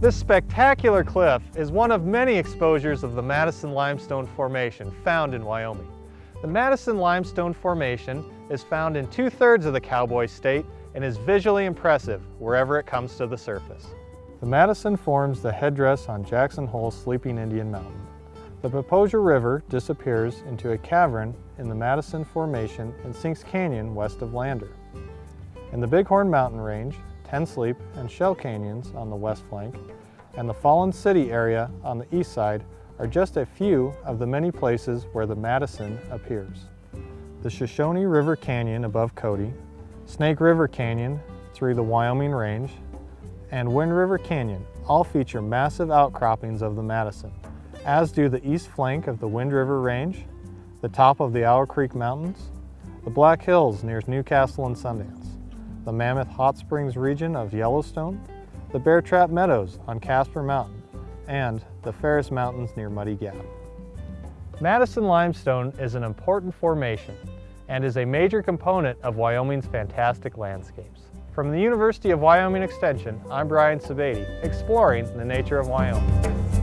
This spectacular cliff is one of many exposures of the Madison Limestone Formation found in Wyoming. The Madison Limestone Formation is found in two-thirds of the Cowboy State and is visually impressive wherever it comes to the surface. The Madison forms the headdress on Jackson Hole Sleeping Indian Mountain. The Popo Agie River disappears into a cavern in the Madison Formation in Sinks Canyon west of Lander. In the Bighorn Mountain Range, Ten Sleep and Shell Canyons on the west flank, and the Fallen City area on the east side are just a few of the many places where the Madison appears. The Shoshone River Canyon above Cody, Snake River Canyon through the Wyoming Range, and Wind River Canyon all feature massive outcroppings of the Madison, as do the east flank of the Wind River Range, the top of the Owl Creek Mountains, the Black Hills near Newcastle and Sundance, the Mammoth Hot Springs region of Yellowstone, the Bear Trap Meadows on Casper Mountain, and the Ferris Mountains near Muddy Gap. Madison limestone is an important formation and is a major component of Wyoming's fantastic landscapes. From the University of Wyoming Extension, I'm Brian Sebade, exploring the nature of Wyoming.